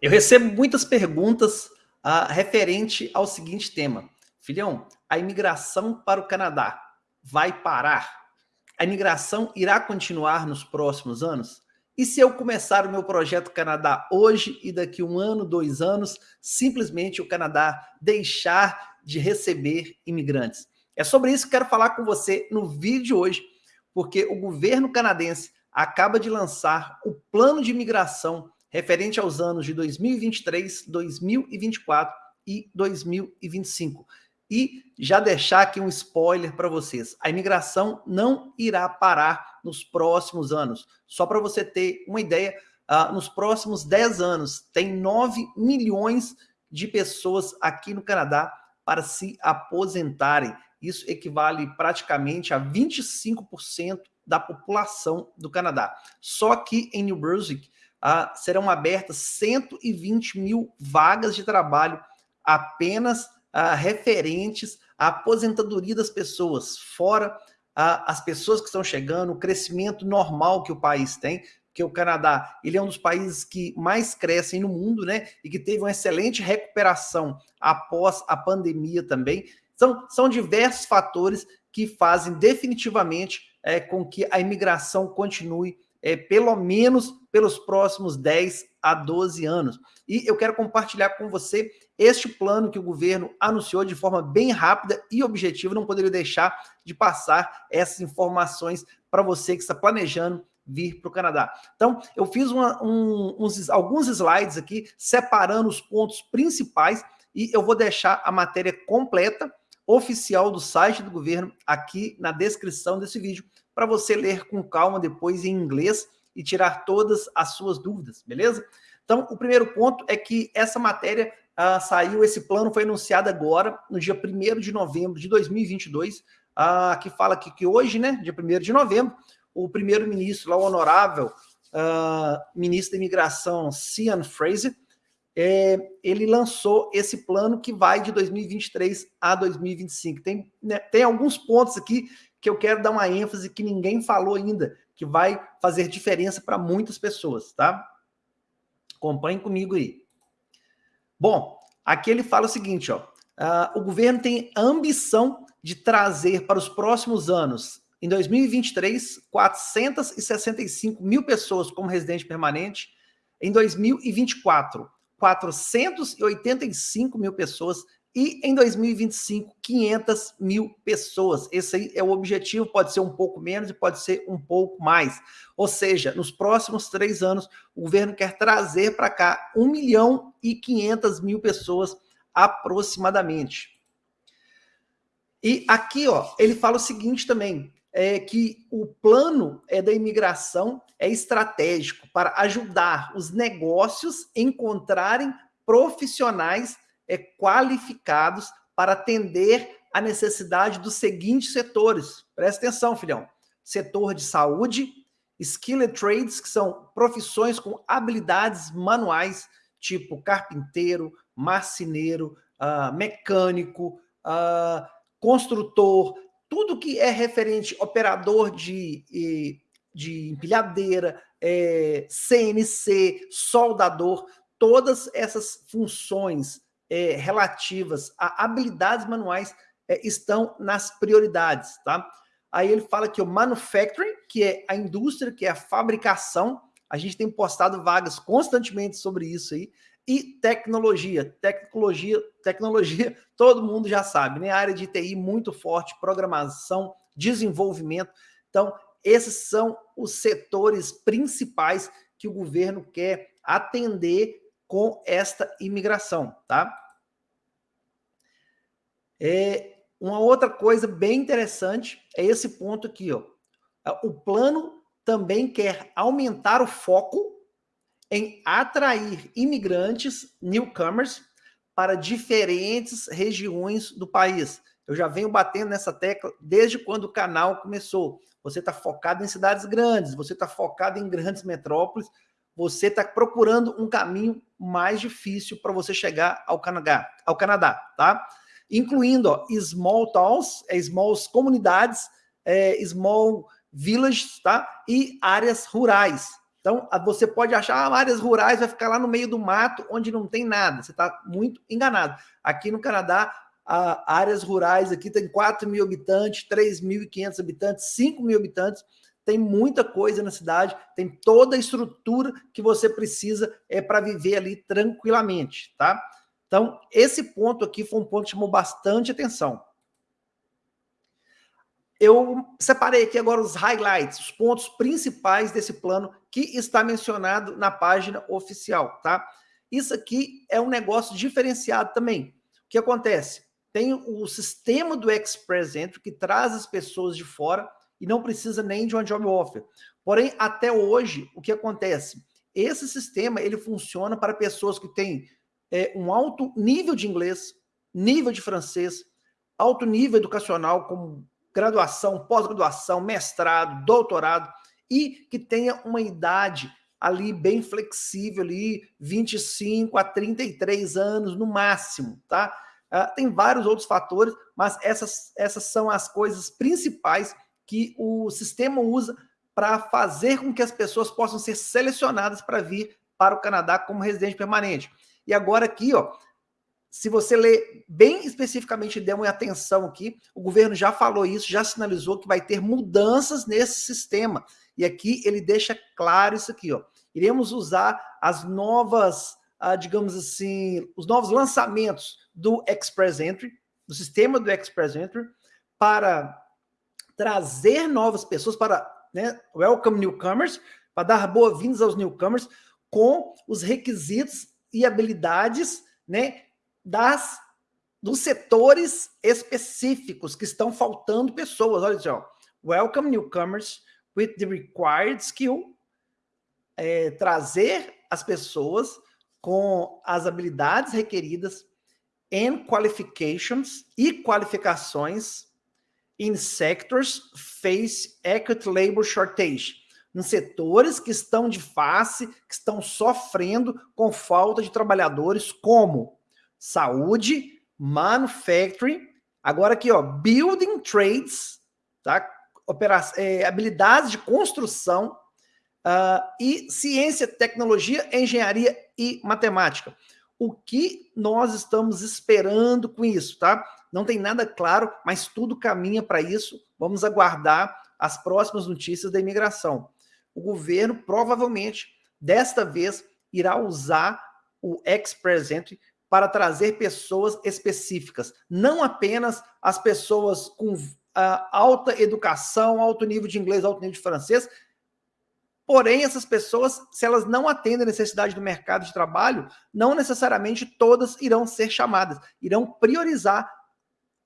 Eu recebo muitas perguntas uh, referente ao seguinte tema. Filhão, a imigração para o Canadá vai parar? A imigração irá continuar nos próximos anos? E se eu começar o meu projeto Canadá hoje e daqui um ano, dois anos, simplesmente o Canadá deixar de receber imigrantes? É sobre isso que quero falar com você no vídeo de hoje, porque o governo canadense acaba de lançar o plano de imigração referente aos anos de 2023, 2024 e 2025. E já deixar aqui um spoiler para vocês. A imigração não irá parar nos próximos anos. Só para você ter uma ideia, uh, nos próximos 10 anos, tem 9 milhões de pessoas aqui no Canadá para se aposentarem. Isso equivale praticamente a 25% da população do Canadá. Só que em New Brunswick, ah, serão abertas 120 mil vagas de trabalho apenas ah, referentes à aposentadoria das pessoas, fora ah, as pessoas que estão chegando, o crescimento normal que o país tem, porque o Canadá ele é um dos países que mais crescem no mundo, né? E que teve uma excelente recuperação após a pandemia também. São, são diversos fatores que fazem definitivamente é, com que a imigração continue é, pelo menos pelos próximos 10 a 12 anos. E eu quero compartilhar com você este plano que o governo anunciou de forma bem rápida e objetiva. Não poderia deixar de passar essas informações para você que está planejando vir para o Canadá. Então, eu fiz uma, um, uns, alguns slides aqui, separando os pontos principais, e eu vou deixar a matéria completa, oficial do site do governo, aqui na descrição desse vídeo, para você ler com calma depois em inglês e tirar todas as suas dúvidas, beleza? Então, o primeiro ponto é que essa matéria ah, saiu, esse plano foi anunciado agora, no dia 1 de novembro de 2022, ah, que fala que, que hoje, né, dia 1 de novembro, o primeiro-ministro, o honorável ah, ministro da imigração, Cian Fraser, é, ele lançou esse plano que vai de 2023 a 2025. Tem, né, tem alguns pontos aqui que eu quero dar uma ênfase que ninguém falou ainda, que vai fazer diferença para muitas pessoas, tá? Acompanhe comigo aí. Bom, aqui ele fala o seguinte, ó, uh, o governo tem ambição de trazer para os próximos anos, em 2023, 465 mil pessoas como residente permanente, em 2024, 485 mil pessoas e em 2025, 500 mil pessoas. Esse aí é o objetivo, pode ser um pouco menos e pode ser um pouco mais. Ou seja, nos próximos três anos, o governo quer trazer para cá 1 milhão e 500 mil pessoas aproximadamente. E aqui, ó, ele fala o seguinte também, é que o plano é da imigração é estratégico para ajudar os negócios a encontrarem profissionais é, qualificados para atender a necessidade dos seguintes setores. Presta atenção, filhão. Setor de saúde, skilled trades, que são profissões com habilidades manuais, tipo carpinteiro, marceneiro, uh, mecânico, uh, construtor, tudo que é referente, operador de, de empilhadeira, é, CNC, soldador, todas essas funções é, relativas a habilidades manuais é, estão nas prioridades, tá? Aí ele fala que o manufacturing, que é a indústria, que é a fabricação, a gente tem postado vagas constantemente sobre isso aí, e tecnologia, tecnologia, tecnologia, todo mundo já sabe, né? A área de TI muito forte, programação, desenvolvimento. Então, esses são os setores principais que o governo quer atender com esta imigração, tá? É, uma outra coisa bem interessante é esse ponto aqui, ó. O plano também quer aumentar o foco em atrair imigrantes, newcomers, para diferentes regiões do país. Eu já venho batendo nessa tecla desde quando o canal começou. Você está focado em cidades grandes, você está focado em grandes metrópoles, você está procurando um caminho mais difícil para você chegar ao Canadá, ao Canadá, tá? Incluindo ó, small towns, é, small comunidades, é, small villages, tá? E áreas rurais. Então, você pode achar ah, áreas rurais, vai ficar lá no meio do mato, onde não tem nada. Você está muito enganado. Aqui no Canadá, áreas rurais aqui tem 4 mil habitantes, 3.500 habitantes, 5 mil habitantes. Tem muita coisa na cidade, tem toda a estrutura que você precisa é, para viver ali tranquilamente, tá? Então, esse ponto aqui foi um ponto que chamou bastante atenção. Eu separei aqui agora os highlights, os pontos principais desse plano que está mencionado na página oficial, tá? Isso aqui é um negócio diferenciado também. O que acontece? Tem o sistema do Express Entry que traz as pessoas de fora e não precisa nem de uma job offer. Porém, até hoje, o que acontece? Esse sistema ele funciona para pessoas que têm é, um alto nível de inglês, nível de francês, alto nível educacional, como graduação, pós-graduação, mestrado, doutorado, e que tenha uma idade ali bem flexível, ali 25 a 33 anos no máximo, tá? Uh, tem vários outros fatores, mas essas, essas são as coisas principais que o sistema usa para fazer com que as pessoas possam ser selecionadas para vir para o Canadá como residente permanente. E agora aqui, ó, se você ler bem especificamente, der uma atenção aqui, o governo já falou isso, já sinalizou que vai ter mudanças nesse sistema. E aqui ele deixa claro isso aqui, ó. Iremos usar as novas, ah, digamos assim, os novos lançamentos do Express Entry, do sistema do Express Entry, para trazer novas pessoas, para né, welcome newcomers, para dar boas-vindas aos newcomers, com os requisitos e habilidades né, das dos setores específicos que estão faltando pessoas. Olha só. Welcome newcomers with the required skill. É, trazer as pessoas com as habilidades requeridas and qualifications e qualificações in sectors face acute labor shortage. Nos setores que estão de face, que estão sofrendo com falta de trabalhadores, como saúde, manufacturing, agora aqui, ó, building trades, tá? Opera é, habilidades de construção uh, e ciência, tecnologia, engenharia e matemática. O que nós estamos esperando com isso, tá? Não tem nada claro, mas tudo caminha para isso. Vamos aguardar as próximas notícias da imigração. O governo provavelmente, desta vez, irá usar o Express Entry para trazer pessoas específicas, não apenas as pessoas com uh, alta educação, alto nível de inglês, alto nível de francês. Porém, essas pessoas, se elas não atendem a necessidade do mercado de trabalho, não necessariamente todas irão ser chamadas, irão priorizar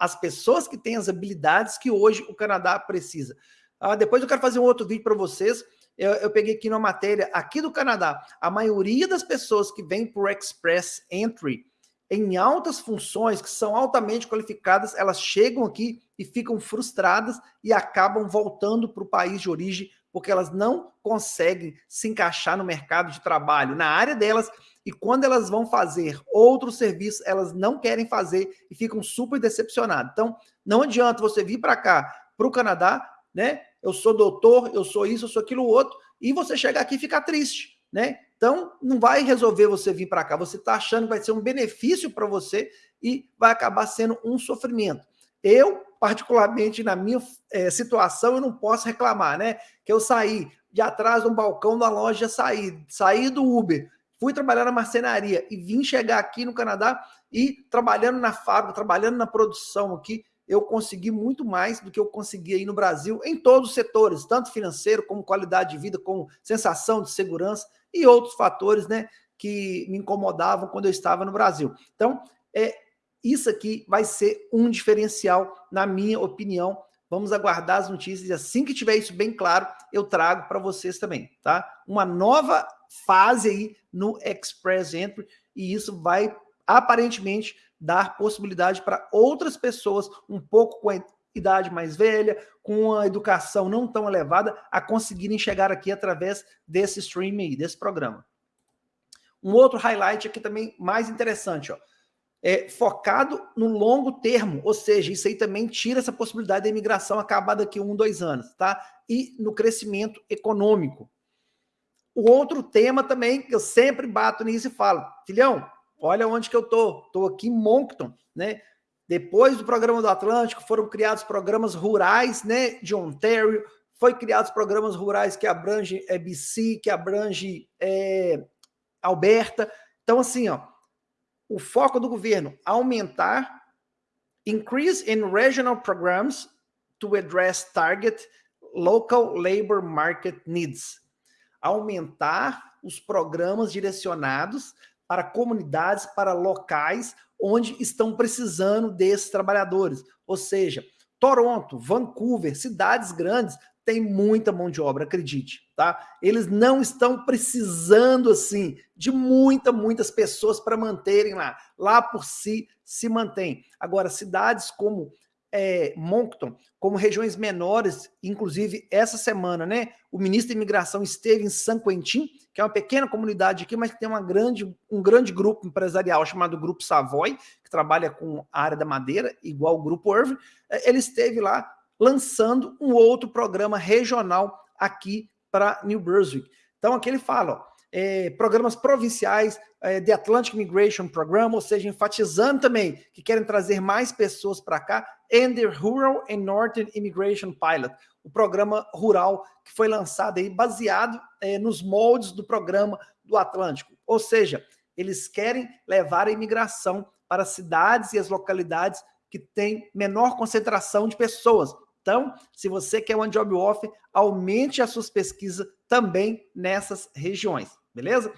as pessoas que têm as habilidades que hoje o Canadá precisa. Uh, depois eu quero fazer um outro vídeo para vocês. Eu, eu, peguei aqui uma matéria aqui do Canadá. A maioria das pessoas que vêm o Express Entry, em altas funções, que são altamente qualificadas, elas chegam aqui e ficam frustradas e acabam voltando para o país de origem, porque elas não conseguem se encaixar no mercado de trabalho, na área delas, e quando elas vão fazer outro serviço, elas não querem fazer e ficam super decepcionadas. Então, não adianta você vir para cá, para o Canadá, né? Eu sou doutor, eu sou isso, eu sou aquilo outro, e você chegar aqui e ficar triste, né? Então, não vai resolver você vir para cá. Você está achando que vai ser um benefício para você e vai acabar sendo um sofrimento. Eu, particularmente na minha é, situação, eu não posso reclamar, né? Que eu saí de atrás de um balcão da loja, saí, saí do Uber, fui trabalhar na marcenaria e vim chegar aqui no Canadá e trabalhando na fábrica, trabalhando na produção aqui, eu consegui muito mais do que eu conseguia aí no Brasil, em todos os setores, tanto financeiro, como qualidade de vida, como sensação de segurança e outros fatores, né, que me incomodavam quando eu estava no Brasil. Então, é, isso aqui vai ser um diferencial, na minha opinião. Vamos aguardar as notícias e assim que tiver isso bem claro, eu trago para vocês também, tá? Uma nova fase aí no Express Entry e isso vai aparentemente dar possibilidade para outras pessoas um pouco com a idade mais velha, com a educação não tão elevada, a conseguirem chegar aqui através desse streaming, desse programa. Um outro highlight aqui também mais interessante, ó, é focado no longo termo, ou seja, isso aí também tira essa possibilidade da imigração acabar daqui um, dois anos, tá? E no crescimento econômico. o outro tema também, que eu sempre bato nisso e falo, filhão, olha onde que eu tô, tô aqui em Moncton, né? Depois do programa do Atlântico, foram criados programas rurais, né, de Ontário, foi criados programas rurais que abrangem é, BC, que abrange é, Alberta. Então, assim, ó, o foco do governo, aumentar, increase in regional programs to address target local labor market needs. Aumentar os programas direcionados para comunidades, para locais onde estão precisando desses trabalhadores. Ou seja, Toronto, Vancouver, cidades grandes, tem muita mão de obra, acredite, tá? Eles não estão precisando, assim, de muita, muitas pessoas para manterem lá. Lá por si, se mantém. Agora, cidades como é, Moncton, como regiões menores, inclusive essa semana, né, o ministro da Imigração esteve em San Quentin, que é uma pequena comunidade aqui, mas que tem uma grande, um grande grupo empresarial chamado Grupo Savoy, que trabalha com a área da madeira, igual o Grupo Irving, é, ele esteve lá lançando um outro programa regional aqui para New Brunswick. Então aqui ele fala, ó, é, programas provinciais é, de Atlantic Migration Program, ou seja, enfatizando também que querem trazer mais pessoas para cá, and the Rural and Northern Immigration Pilot, o programa rural que foi lançado aí baseado é, nos moldes do programa do Atlântico. Ou seja, eles querem levar a imigração para as cidades e as localidades que têm menor concentração de pessoas. Então, se você quer um job offer, aumente as suas pesquisas também nessas regiões, beleza?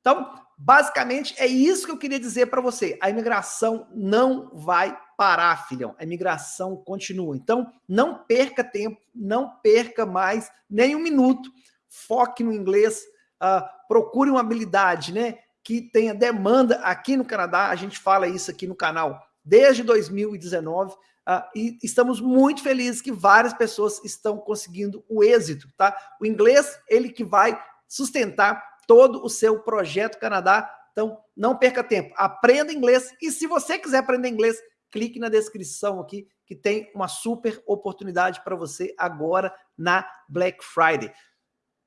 Então, basicamente, é isso que eu queria dizer para você. A imigração não vai parar, filhão. A imigração continua. Então, não perca tempo, não perca mais nem um minuto. Foque no inglês, uh, procure uma habilidade né, que tenha demanda aqui no Canadá. A gente fala isso aqui no canal desde 2019. Ah, e estamos muito felizes que várias pessoas estão conseguindo o êxito, tá? O inglês, ele que vai sustentar todo o seu projeto Canadá. Então, não perca tempo, aprenda inglês. E se você quiser aprender inglês, clique na descrição aqui, que tem uma super oportunidade para você agora na Black Friday.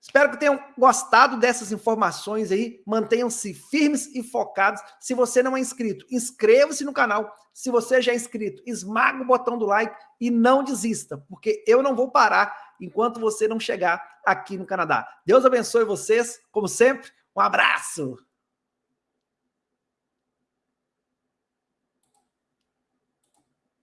Espero que tenham gostado dessas informações aí. Mantenham-se firmes e focados. Se você não é inscrito, inscreva-se no canal. Se você já é inscrito, esmaga o botão do like e não desista, porque eu não vou parar enquanto você não chegar aqui no Canadá. Deus abençoe vocês, como sempre. Um abraço!